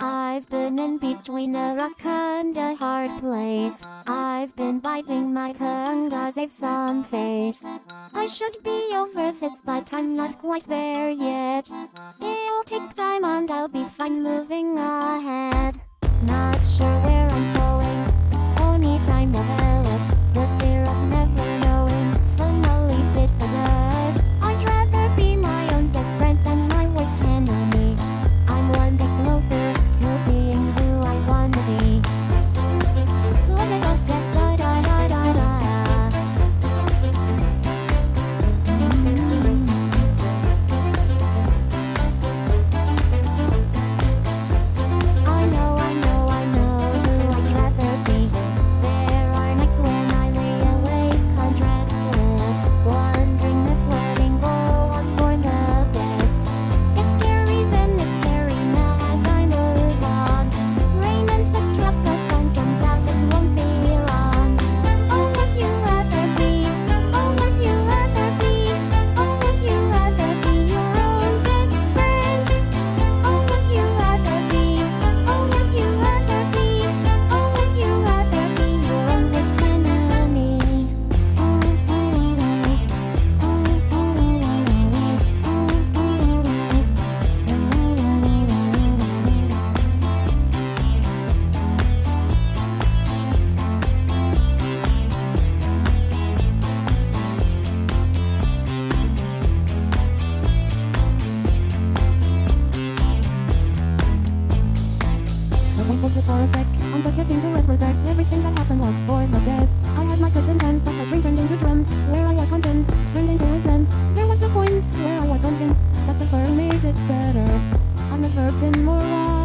I've been in between a rock and a hard place. I've been biting my tongue cause I've some face. I should be over this, but I'm not quite there yet. It'll take time and I'll be fine moving ahead. was it for a sec? On the getting to it was that everything that happened was for the best. I had my good intent, but my dream turned into dreamt, where I was content, turned into resent. There was a point where I was convinced that suffering made it better. I've never been more wrong.